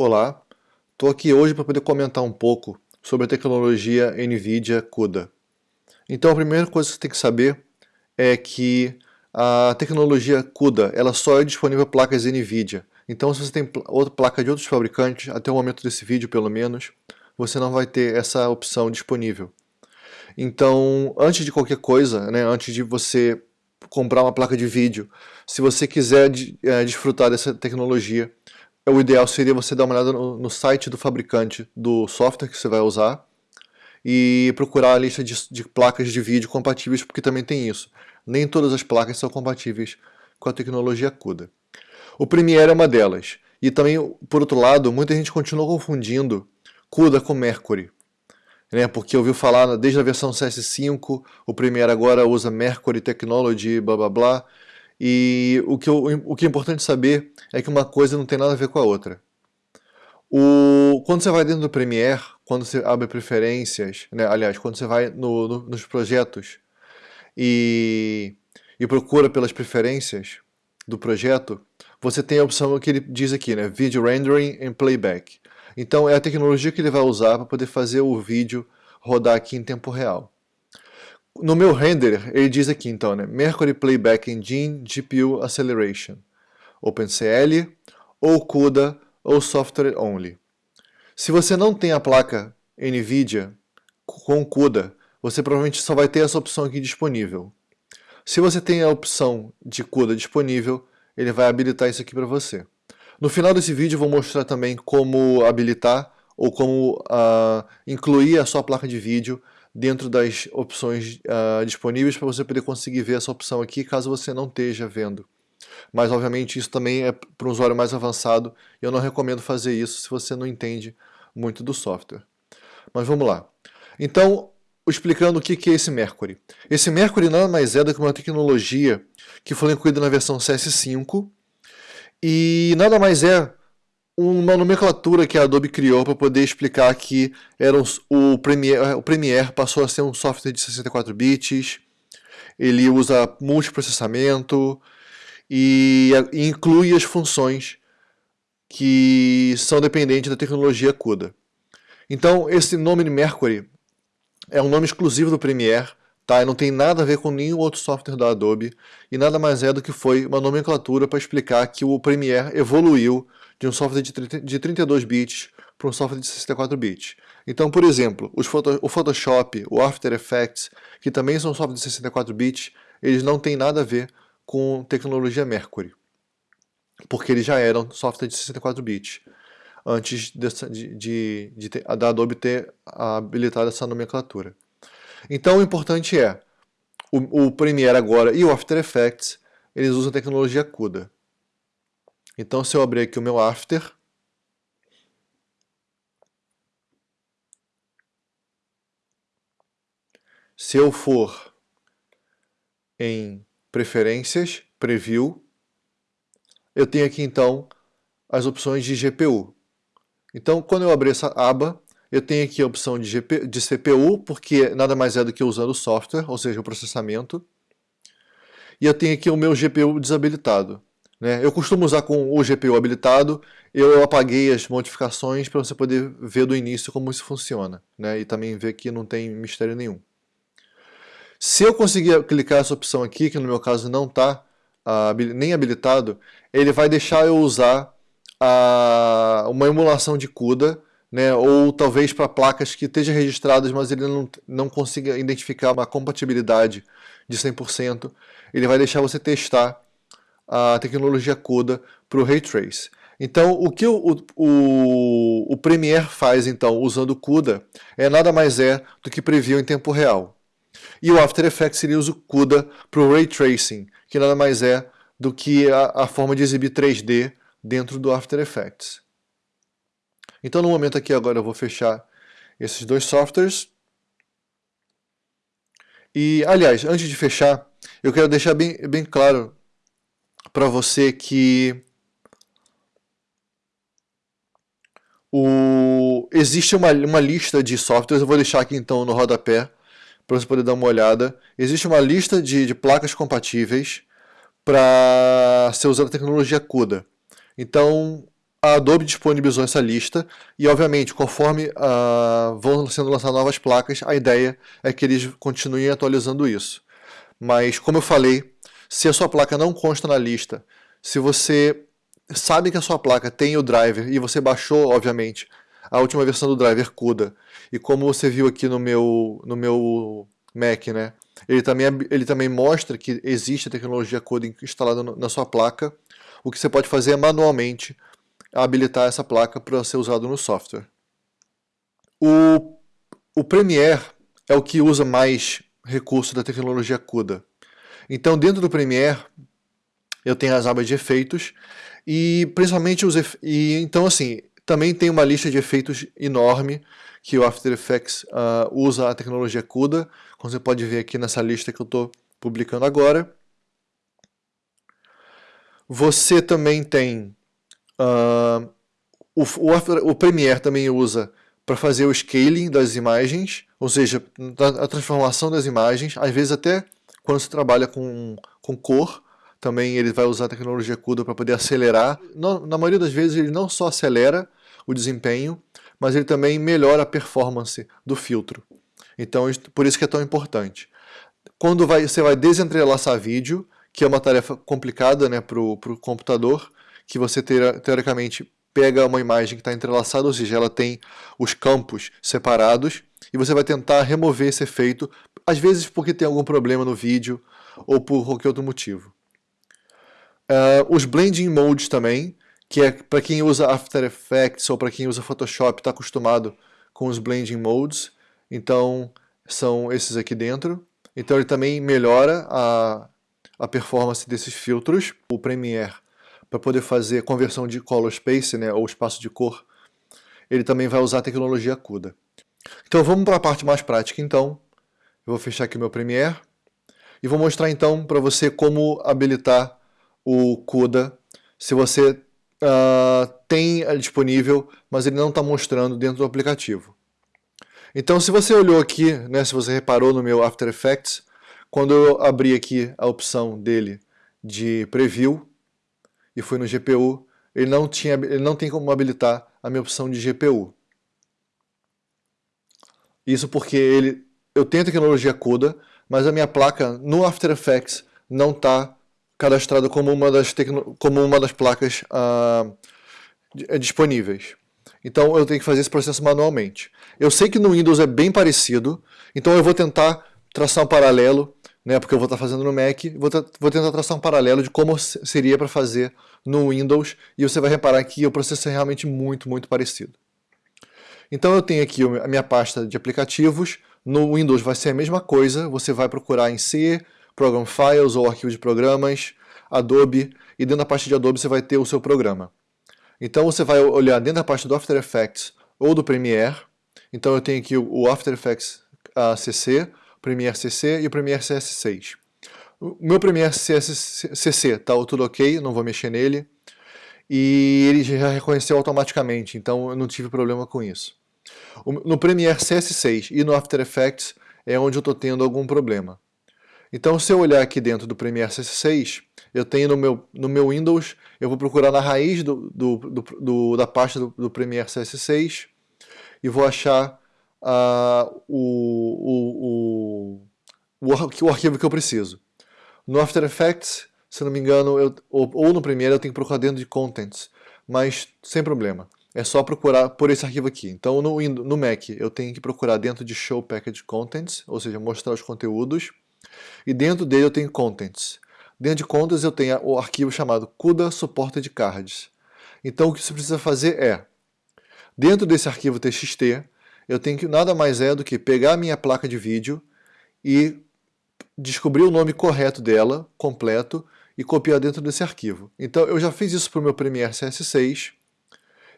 Olá, estou aqui hoje para poder comentar um pouco sobre a tecnologia NVIDIA CUDA. Então a primeira coisa que você tem que saber é que a tecnologia CUDA ela só é disponível para placas NVIDIA. Então se você tem outra placa de outros fabricantes, até o momento desse vídeo pelo menos, você não vai ter essa opção disponível. Então, antes de qualquer coisa, né, antes de você comprar uma placa de vídeo, se você quiser é, desfrutar dessa tecnologia, o ideal seria você dar uma olhada no, no, site do fabricante do software que você vai usar e procurar a lista de, de, placas de vídeo compatíveis, porque também tem isso. Nem todas as placas são compatíveis com a tecnologia CUDA. O Premiere é uma delas. E também, por outro lado, muita gente continua confundindo CUDA com Mercury. Né, porque ouviu falar desde a versão CS5, o Premiere agora usa Mercury Technology, blá blá blá, e o que, eu, o que é importante saber é que uma coisa não tem nada a ver com a outra. O, quando você vai dentro do Premiere, quando você abre preferências, né, aliás, quando você vai no, no, nos projetos e, e procura pelas preferências do projeto, você tem a opção que ele diz aqui, né, Video Rendering and Playback. Então é a tecnologia que ele vai usar para poder fazer o vídeo rodar aqui em tempo real. No meu render, ele diz aqui então, né, Mercury Playback Engine GPU Acceleration, OpenCL, ou CUDA, ou Software Only. Se você não tem a placa NVIDIA com CUDA, você provavelmente só vai ter essa opção aqui disponível. Se você tem a opção de CUDA disponível, ele vai habilitar isso aqui para você. No final desse vídeo eu vou mostrar também como habilitar ou como uh, incluir a sua placa de vídeo dentro das opções uh, disponíveis para você poder conseguir ver essa opção aqui caso você não esteja vendo. Mas obviamente isso também é para um usuário mais avançado eu não recomendo fazer isso se você não entende muito do software. Mas vamos lá. Então, explicando o que é esse Mercury. Esse Mercury nada mais é do que uma tecnologia que foi incluída na versão CS5 e nada mais é uma nomenclatura que a Adobe criou para poder explicar que era o, Premiere, o Premiere passou a ser um software de 64 bits, ele usa multiprocessamento e, e inclui as funções que são dependentes da tecnologia CUDA. Então, esse nome de Mercury é um nome exclusivo do Premiere, tá? E não tem nada a ver com nenhum outro software da Adobe, e nada mais é do que foi uma nomenclatura para explicar que o Premiere evoluiu de um software de 32 bits para um software de 64 bits. Então, por exemplo, o Photoshop, o After Effects, que também são softwares de 64 bits, eles não têm nada a ver com tecnologia Mercury, porque eles já eram software de 64 bits, antes de, de, de da Adobe ter habilitado essa nomenclatura. Então, o importante é, o, o Premiere agora e o After Effects, eles usam tecnologia CUDA. Então, se eu abrir aqui o meu After, se eu for em Preferências, Preview, eu tenho aqui então as opções de GPU. Então, quando eu abrir essa aba, eu tenho aqui a opção de, GP, de CPU, porque nada mais é do que usando o software, ou seja, o processamento. E eu tenho aqui o meu GPU desabilitado. Né? Eu costumo usar com o GPU habilitado, eu apaguei as modificações para você poder ver do início como isso funciona, né? e também ver que não tem mistério nenhum. Se eu conseguir clicar essa opção aqui, que no meu caso não está uh, nem habilitado, ele vai deixar eu usar uh, uma emulação de CUDA, né, ou talvez para placas que estejam registradas, mas ele não, não consiga identificar uma compatibilidade de 100%, ele vai deixar você testar a tecnologia CUDA para o Ray Trace. Então, o que o, o, o Premiere faz, então, usando o CUDA, é nada mais é do que preview em tempo real. E o After Effects ele usa o CUDA para o Ray Tracing, que nada mais é do que a, a forma de exibir 3D dentro do After Effects. Então, no momento aqui agora eu vou fechar esses dois softwares. E, aliás, antes de fechar, eu quero deixar bem, bem claro para você que o, existe uma, uma lista de softwares, eu vou deixar aqui então no rodapé para você poder dar uma olhada. Existe uma lista de, de placas compatíveis para ser usada a tecnologia CUDA. Então, a Adobe disponibilizou essa lista e, obviamente, conforme uh, vão sendo lançadas novas placas, a ideia é que eles continuem atualizando isso. Mas, como eu falei, se a sua placa não consta na lista, se você sabe que a sua placa tem o driver e você baixou, obviamente, a última versão do driver CUDA, e como você viu aqui no meu, no meu Mac, né, ele também, ele também mostra que existe a tecnologia CUDA instalada na sua placa, o que você pode fazer é manualmente habilitar essa placa para ser usado no software. O, o Premiere é o que usa mais recurso da tecnologia CUDA. Então dentro do Premiere eu tenho as abas de efeitos e principalmente os efe... e então assim também tem uma lista de efeitos enorme que o After Effects uh, usa a tecnologia CUDA, como você pode ver aqui nessa lista que eu estou publicando agora. Você também tem Uh, o, o, o Premiere também usa para fazer o scaling das imagens, ou seja, a transformação das imagens, às vezes até quando se trabalha com, com cor, também ele vai usar a tecnologia CUDA para poder acelerar. na maioria das vezes ele não só acelera o desempenho, mas ele também melhora a performance do filtro. Então por isso que é tão importante. Quando vai, você vai desentrelaçar vídeo, que é uma tarefa complicada né, para o computador, que você teoricamente pega uma imagem que está entrelaçada, ou seja, ela tem os campos separados, e você vai tentar remover esse efeito, às vezes porque tem algum problema no vídeo, ou por qualquer outro motivo. Uh, os blending modes também, que é para quem usa After Effects ou para quem usa Photoshop está acostumado com os blending modes, então são esses aqui dentro. Então ele também melhora a, a performance desses filtros. O Premiere para poder fazer conversão de color space, né, ou espaço de cor, ele também vai usar a tecnologia CUDA. Então vamos para a parte mais prática então. Eu vou fechar aqui o meu Premiere e vou mostrar então para você como habilitar o CUDA se você uh, tem disponível, mas ele não está mostrando dentro do aplicativo. Então se você olhou aqui, né, se você reparou no meu After Effects, quando eu abri aqui a opção dele de Preview, e fui no GPU, ele não, tinha, ele não tem como habilitar a minha opção de GPU. Isso porque ele, eu tenho a tecnologia CUDA, mas a minha placa no After Effects não está cadastrada como uma das, como uma das placas uh, disponíveis. Então eu tenho que fazer esse processo manualmente. Eu sei que no Windows é bem parecido, então eu vou tentar traçar um paralelo né, porque eu vou estar fazendo no Mac, vou, vou tentar traçar um paralelo de como seria para fazer no Windows, e você vai reparar que o processo é realmente muito, muito parecido. Então eu tenho aqui a minha pasta de aplicativos, no Windows vai ser a mesma coisa, você vai procurar em C, Program Files ou Arquivo de Programas, Adobe, e dentro da pasta de Adobe você vai ter o seu programa. Então você vai olhar dentro da pasta do After Effects ou do Premiere, então eu tenho aqui o After Effects CC, Premiere CC e o Premiere CS6. O meu Premiere CC está tudo ok, não vou mexer nele. E ele já reconheceu automaticamente, então eu não tive problema com isso. No Premiere CS6 e no After Effects é onde eu estou tendo algum problema. Então se eu olhar aqui dentro do Premiere CS6, eu tenho no meu, no meu Windows, eu vou procurar na raiz do, do, do, do da pasta do, do Premiere CS6 e vou achar uh, o, o, o, o, arquivo que eu preciso. No After Effects, se não me engano, eu, ou, ou no Premiere eu tenho que procurar dentro de Contents, mas sem problema. É só procurar por esse arquivo aqui. Então no, no Mac eu tenho que procurar dentro de Show Package Contents, ou seja, mostrar os conteúdos, e dentro dele eu tenho Contents. Dentro de Contents eu tenho o arquivo chamado CUDA Supported Cards. Então o que você precisa fazer é, dentro desse arquivo TXT, eu tenho que nada mais é do que pegar a minha placa de vídeo e descobrir o nome correto dela, completo, e copiar dentro desse arquivo. Então eu já fiz isso para o meu Premiere CS6,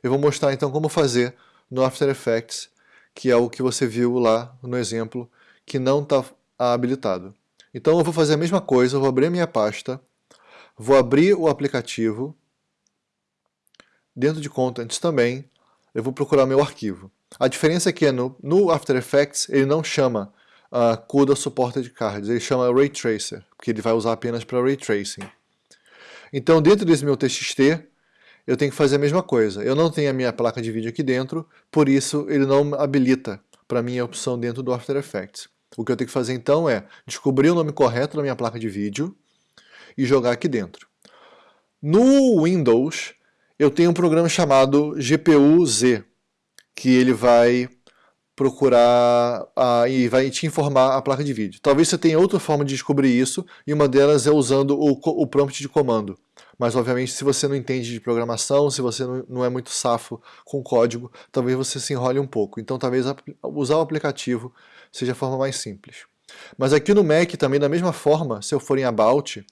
eu vou mostrar então como fazer no After Effects, que é o que você viu lá no exemplo, que não está habilitado. Então eu vou fazer a mesma coisa, eu vou abrir a minha pasta, vou abrir o aplicativo, dentro de Contents também, eu vou procurar meu arquivo. A diferença é que no, no After Effects ele não chama uh, CUDA Supported Cards, ele chama Ray Tracer, porque ele vai usar apenas para Ray Tracing. Então dentro desse meu TXT, eu tenho que fazer a mesma coisa. Eu não tenho a minha placa de vídeo aqui dentro, por isso ele não habilita para mim a opção dentro do After Effects. O que eu tenho que fazer então é descobrir o nome correto da minha placa de vídeo e jogar aqui dentro. No Windows, eu tenho um programa chamado GPU-Z, que ele vai procurar a, e vai te informar a placa de vídeo. Talvez você tenha outra forma de descobrir isso, e uma delas é usando o, o prompt de comando. Mas, obviamente, se você não entende de programação, se você não é muito safo com código, talvez você se enrole um pouco. Então, talvez usar o aplicativo seja a forma mais simples. Mas aqui no Mac, também da mesma forma, se eu for em About,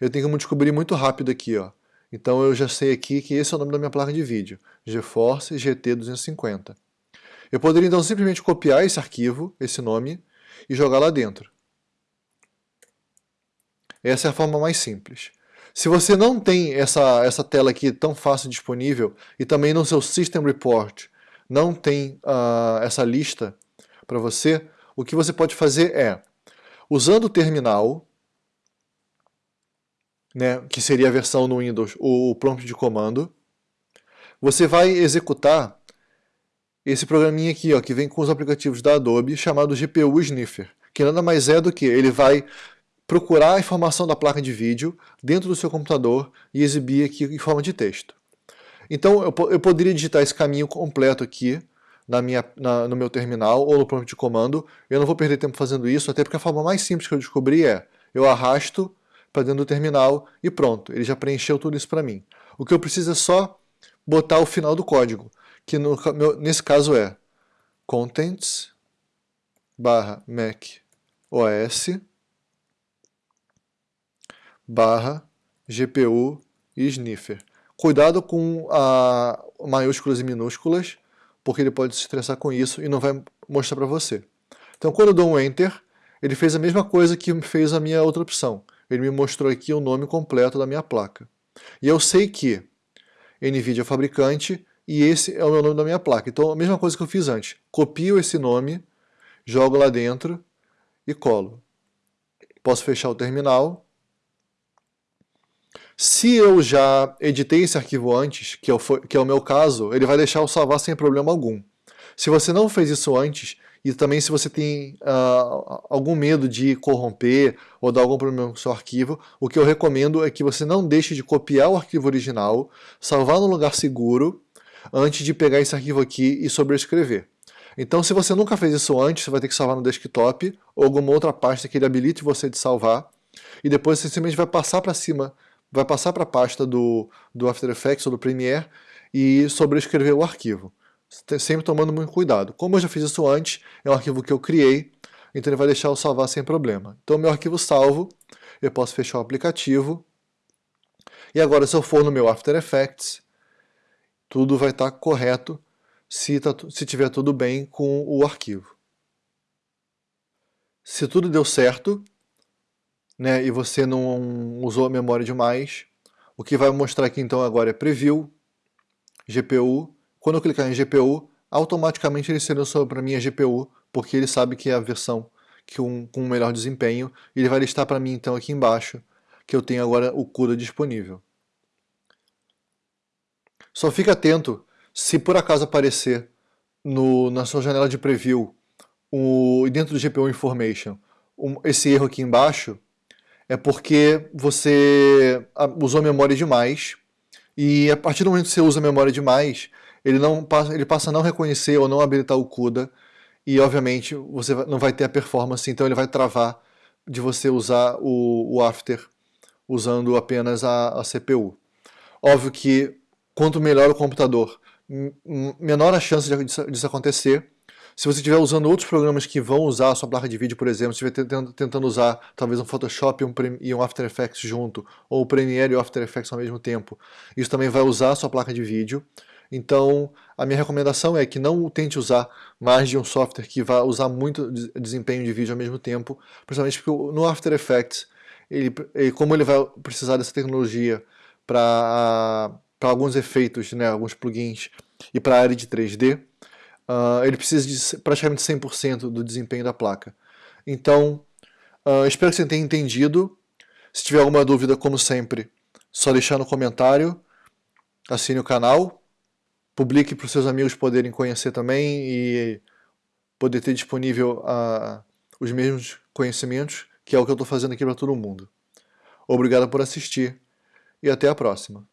eu tenho como descobrir muito rápido aqui. Ó. Então, eu já sei aqui que esse é o nome da minha placa de vídeo, GeForce GT 250. Eu poderia então simplesmente copiar esse arquivo, esse nome, e jogar lá dentro. Essa é a forma mais simples. Se você não tem essa, essa tela aqui tão fácil disponível, e também no seu System Report não tem uh, essa lista para você, o que você pode fazer é, usando o terminal, né, que seria a versão no Windows, o prompt de comando, você vai executar esse programinha aqui, ó, que vem com os aplicativos da Adobe, chamado GPU Sniffer, que nada mais é do que ele vai procurar a informação da placa de vídeo dentro do seu computador e exibir aqui em forma de texto. Então eu, eu poderia digitar esse caminho completo aqui na minha, na, no meu terminal ou no prompt de comando. Eu não vou perder tempo fazendo isso, até porque a forma mais simples que eu descobri é eu arrasto para dentro do terminal e pronto, ele já preencheu tudo isso para mim. O que eu preciso é só botar o final do código que no, nesse caso é contents barra mac os barra GPU sniffer. Cuidado com a maiúsculas e minúsculas, porque ele pode se estressar com isso e não vai mostrar para você. Então quando eu dou um Enter, ele fez a mesma coisa que fez a minha outra opção. Ele me mostrou aqui o nome completo da minha placa. E eu sei que NVIDIA é fabricante, e esse é o meu nome da minha placa. Então a mesma coisa que eu fiz antes, copio esse nome, jogo lá dentro e colo. Posso fechar o terminal. Se eu já editei esse arquivo antes, que é, o, que é o meu caso, ele vai deixar eu salvar sem problema algum. Se você não fez isso antes, e também se você tem uh, algum medo de corromper ou dar algum problema com o seu arquivo, o que eu recomendo é que você não deixe de copiar o arquivo original, salvar no lugar seguro antes de pegar esse arquivo aqui e sobrescrever. Então, se você nunca fez isso antes, você vai ter que salvar no desktop ou alguma outra pasta que ele habilite você de salvar. E depois você simplesmente vai passar para cima, vai passar para a pasta do, do After Effects ou do Premiere e sobrescrever o arquivo. Sempre tomando muito cuidado. Como eu já fiz isso antes, é um arquivo que eu criei, então ele vai deixar eu salvar sem problema. Então, meu arquivo salvo, eu posso fechar o aplicativo. E agora, se eu for no meu After Effects, tudo vai estar correto se, tá, se tiver tudo bem com o arquivo. Se tudo deu certo, né, e você não usou a memória demais, o que vai mostrar aqui então agora é Preview, GPU. Quando eu clicar em GPU, automaticamente ele seleciona para mim a GPU, porque ele sabe que é a versão que um, com melhor desempenho, ele vai listar para mim então aqui embaixo que eu tenho agora o CUDA disponível. Só fique atento se por acaso aparecer no, na sua janela de preview o, dentro do GPU Information um, esse erro aqui embaixo, é porque você usou memória demais e a partir do momento que você usa memória demais, ele, não passa, ele passa a não reconhecer ou não habilitar o CUDA e obviamente você não vai ter a performance, então ele vai travar de você usar o, o After usando apenas a, a CPU. Óbvio que quanto melhor o computador, menor a chance disso acontecer. Se você estiver usando outros programas que vão usar a sua placa de vídeo, por exemplo, se estiver tentando usar talvez um Photoshop e um After Effects junto, ou o Premiere e o After Effects ao mesmo tempo, isso também vai usar a sua placa de vídeo. Então, a minha recomendação é que não tente usar mais de um software que vá usar muito desempenho de vídeo ao mesmo tempo, principalmente porque no After Effects, ele, ele como ele vai precisar dessa tecnologia para alguns efeitos, né, alguns plugins, e para a área de 3D, uh, ah, ele precisa de praticamente 100% do desempenho da placa. Então, uh, espero que você tenha entendido. Se tiver alguma dúvida, como sempre, só deixar no comentário. assine o canal, publique para os seus amigos poderem conhecer também e poder ter disponível uh, os mesmos conhecimentos, que é o que eu estou fazendo aqui para todo mundo. Obrigado por assistir e até a próxima.